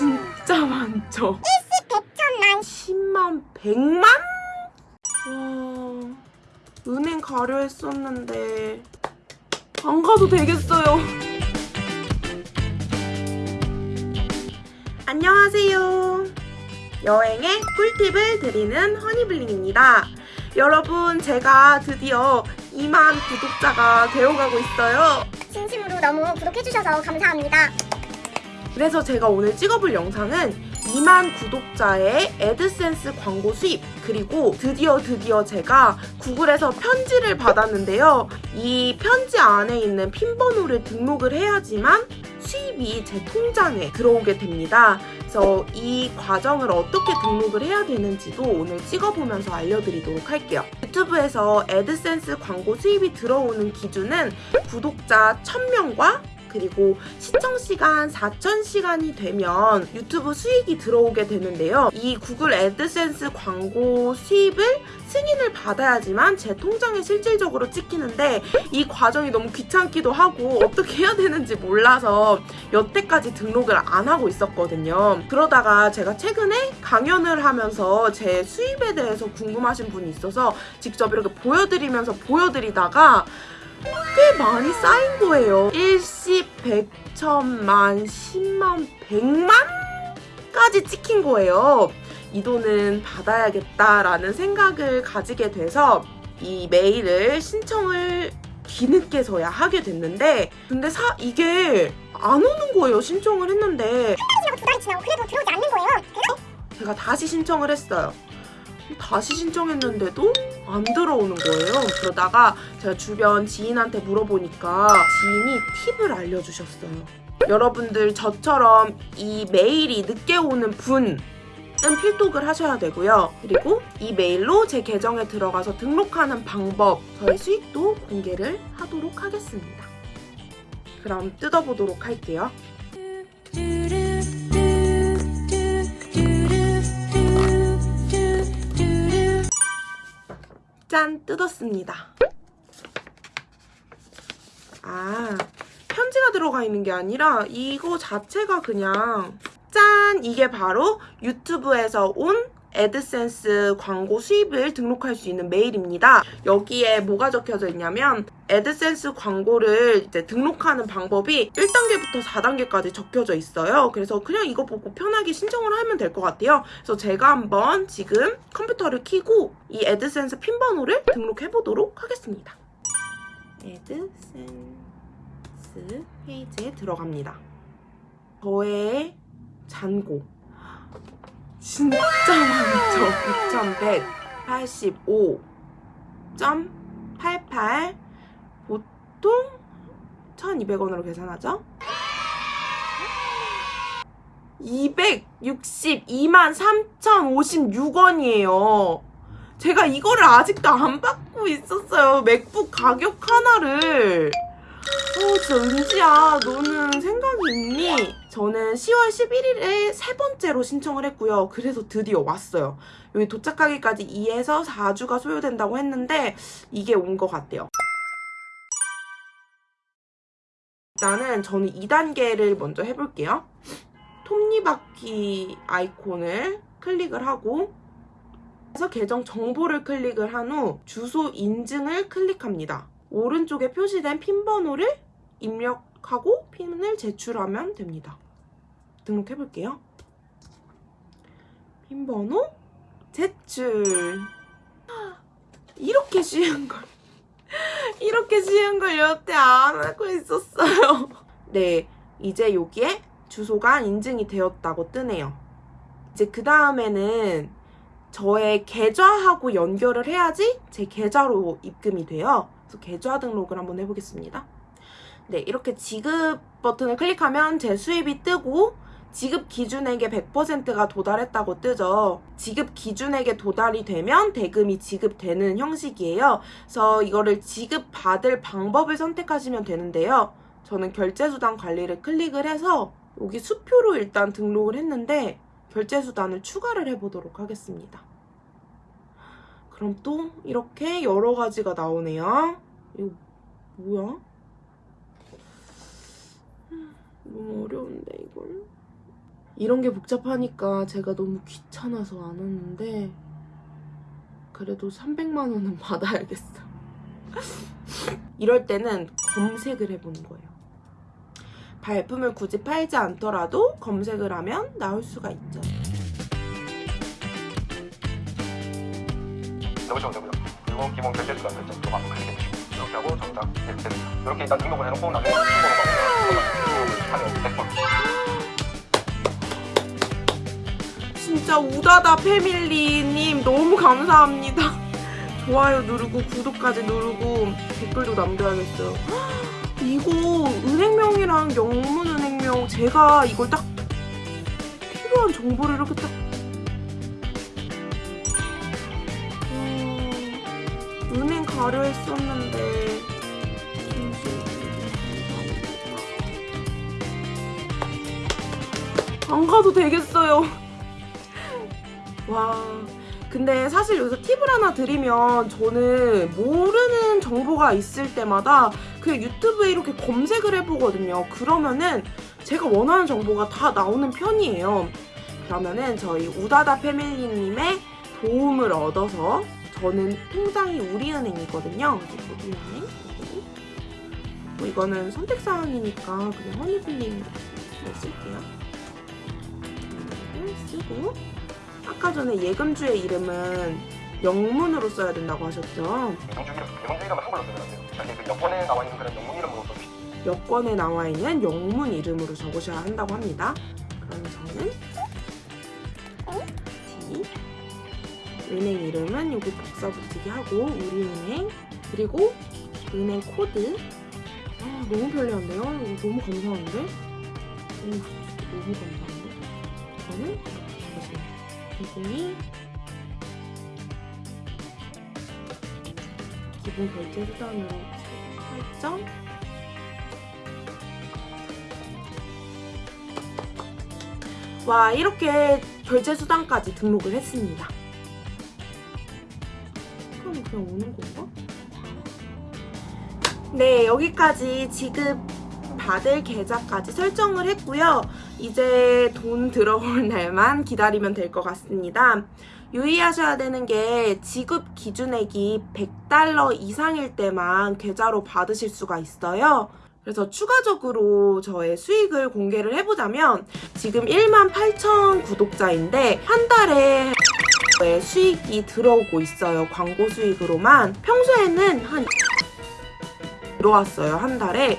진짜 많죠? 일시 백천만 10만, 100만? 와, 은행 가려 했었는데 안 가도 되겠어요. 안녕하세요. 여행의 꿀팁을 드리는 허니블링입니다. 여러분, 제가 드디어 2만 구독자가 되어가고 있어요. 진심으로 너무 구독해주셔서 감사합니다. 그래서 제가 오늘 찍어볼 영상은 2만 구독자의 애드센스 광고 수입 그리고 드디어 드디어 제가 구글에서 편지를 받았는데요. 이 편지 안에 있는 핀 번호를 등록을 해야지만 수입이 제 통장에 들어오게 됩니다. 그래서 이 과정을 어떻게 등록을 해야 되는지도 오늘 찍어보면서 알려드리도록 할게요. 유튜브에서 애드센스 광고 수입이 들어오는 기준은 구독자 1000명과 그리고 시청시간 4,000시간이 되면 유튜브 수익이 들어오게 되는데요. 이 구글 애드센스 광고 수입을 승인을 받아야지만 제 통장에 실질적으로 찍히는데 이 과정이 너무 귀찮기도 하고 어떻게 해야 되는지 몰라서 여태까지 등록을 안 하고 있었거든요. 그러다가 제가 최근에 강연을 하면서 제 수입에 대해서 궁금하신 분이 있어서 직접 이렇게 보여드리면서 보여드리다가 꽤 많이 쌓인 거예요. 일시, 백천만, 십만, 백만까지 찍힌 거예요. 이 돈은 받아야겠다라는 생각을 가지게 돼서 이 메일을 신청을 뒤늦게서야 하게 됐는데 근데 사 이게 안 오는 거예요. 신청을 했는데 지나고 두 달이 지나고 그래도 들어오지 않는 거예요. 그래서 제가 다시 신청을 했어요. 다시 신청했는데도 안 들어오는 거예요. 그러다가 제가 주변 지인한테 물어보니까 지인이 팁을 알려주셨어요. 여러분들 저처럼 이 메일이 늦게 오는 분은 필독을 하셔야 되고요. 그리고 이 메일로 제 계정에 들어가서 등록하는 방법, 저의 수익도 공개를 하도록 하겠습니다. 그럼 뜯어보도록 할게요. 짠! 뜯었습니다. 아, 편지가 들어가 있는 게 아니라 이거 자체가 그냥 짠! 이게 바로 유튜브에서 온 애드센스 광고 수입을 등록할 수 있는 메일입니다. 여기에 뭐가 적혀져 있냐면 애드센스 광고를 이제 등록하는 방법이 1단계부터 4단계까지 적혀져 있어요. 그래서 그냥 이거 보고 편하게 신청을 하면 될 것 같아요. 그래서 제가 한번 지금 컴퓨터를 켜고 이 애드센스 핀 번호를 등록해 보도록 하겠습니다. 애드센스 페이지에 들어갑니다. 저의 잔고 진짜 많죠. 6,185.88 보통 1,200원으로 계산하죠? 262만 3,056원이에요. 제가 이거를 아직도 안 받고 있었어요. 맥북 가격 하나를. 어, 진짜 은지야, 너는 생각이 있니? 저는 10월 11일에 세 번째로 신청을 했고요. 그래서 드디어 왔어요. 여기 도착하기까지 2에서 4주가 소요된다고 했는데 이게 온 것 같아요. 일단은 저는 2단계를 먼저 해볼게요. 톱니바퀴 아이콘을 클릭을 하고 그래서 계정 정보를 클릭을 한 후 주소 인증을 클릭합니다. 오른쪽에 표시된 핀 번호를 입력 하고 핀을 제출하면 됩니다. 등록해 볼게요. 핀 번호 제출. 이렇게 쉬운 걸. 이렇게 쉬운 걸 여태 안 하고 있었어요. 네, 이제 여기에 주소가 인증이 되었다고 뜨네요. 이제 그 다음에는 저의 계좌하고 연결을 해야지 제 계좌로 입금이 돼요. 그래서 계좌 등록을 한번 해보겠습니다. 네, 이렇게 지급 버튼을 클릭하면 제 수입이 뜨고 지급 기준액의 100%가 도달했다고 뜨죠. 지급 기준액에 도달이 되면 대금이 지급되는 형식이에요. 그래서 이거를 지급받을 방법을 선택하시면 되는데요. 저는 결제수단 관리를 클릭을 해서 여기 수표로 일단 등록을 했는데 결제수단을 추가를 해보도록 하겠습니다. 그럼 또 이렇게 여러 가지가 나오네요. 이거 뭐야? 너무 어려운데 이런 게 복잡하니까 제가 너무 귀찮아서 안 하는데 그래도 300만 원은 받아야겠어. 이럴 때는 검색을 해보는 거예요. 발품을 굳이 팔지 않더라도 검색을 하면 나올 수가 있죠. 넣으시면 되고요. 그리고 기본 결제 수단 클릭해 주시고 이렇게 하고 정답 네, 됐습니다. 이렇게 일단 등록을 해놓고 나중에 신고를 받으면 하면 100%. 진짜 우다다 패밀리님 너무 감사합니다. 좋아요 누르고 구독까지 누르고 댓글도 남겨야겠어요. 헉, 이거 은행명이랑 영문은행명 제가 이걸 딱 필요한 정보를 이렇게 딱 음, 은행 가려 했었는데 안 가도 되겠어요. 와. 근데 사실 여기서 팁을 하나 드리면 저는 모르는 정보가 있을 때마다 그냥 유튜브에 이렇게 검색을 해보거든요. 그러면은 제가 원하는 정보가 다 나오는 편이에요. 그러면은 저희 우다다 패밀리님의 도움을 얻어서 저는 통장이 우리은행이거든요. 우리은행. 뭐 이거는 선택사항이니까 그냥 허니블링 쓸게요. 쓰고 아까 전에 예금주의 이름은 영문으로 써야 된다고 하셨죠? 영주 이름은 한글로 안 돼요. 사실 그 여권에 나와 있는 그런 영문 이름으로 써주시면 여권에 나와 있는 영문 이름으로 적으셔야 한다고 합니다. 그럼 저는 T 은행 이름은 여기 복사 붙이기 하고 우리은행 그리고 은행 코드 아 너무 편리한데요? 이거 너무 감사한데? 오 너무 감사한데? 저는 기본이 기본 결제 수단으로 설정 와 이렇게 결제 수단까지 등록을 했습니다. 그럼 그냥 오는 건가? 네 여기까지 지급 받을 계좌까지 설정을 했고요. 이제 돈 들어올 날만 기다리면 될 것 같습니다. 유의하셔야 되는 게 지급 기준액이 100달러 이상일 때만 계좌로 받으실 수가 있어요. 그래서 추가적으로 저의 수익을 공개를 해보자면 지금 1만 8천 구독자인데 한 달에 수익이 들어오고 있어요. 광고 수익으로만. 평소에는 한 들어왔어요. 한 달에.